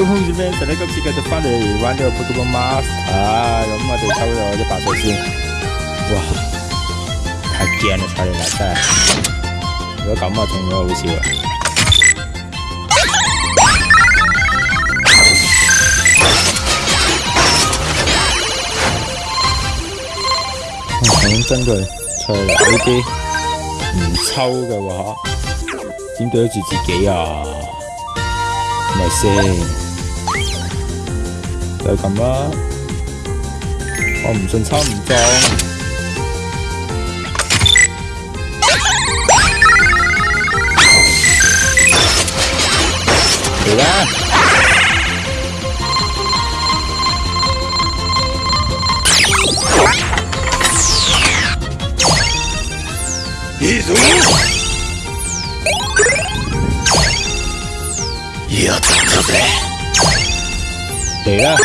做紅日咩？但系个次佢就翻嚟玩咗佢咁多碼，啊咁就抽咗一百歲先，哇！太堅啦！抽嚟架真係，如果咁啊，仲有好少啊！重新再抽嚟呢啲唔抽嘅話，點對得住自己啊？咪先？就咁啦，我唔信抽唔中。嚟啦！耶稣，耶稣仔。thể ra à?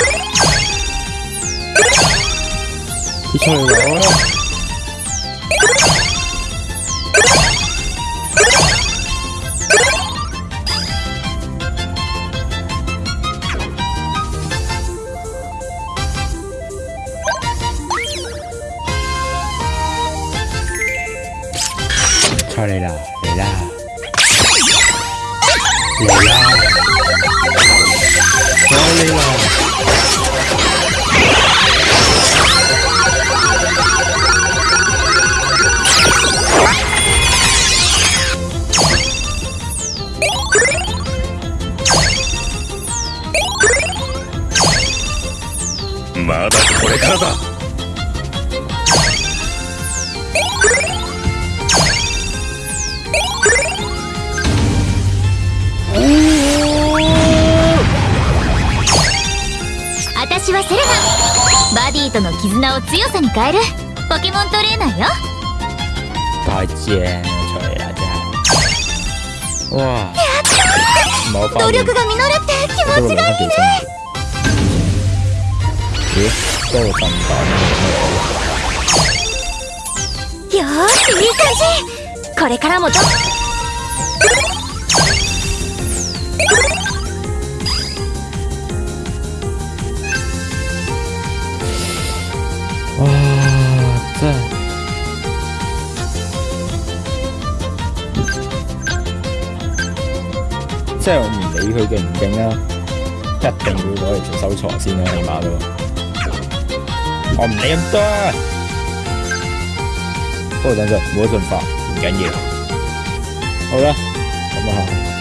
cái trời đó sao đây là đây là đây là sao đây là まだこれからだはセレナバディとの絆を強さに変えるポケモントレーナーよちゃん努力が実るって気持ちがいいね好，这好。好，好，好。有？好，好。好，好，好。好，これからも好，好，好。好，好，我唔理佢好，唔好。啦，一定要攞嚟做收藏先啦，好。好，好，我唔理咁多，等仔，唔好盡爆，唔緊要，好啦，咁啊。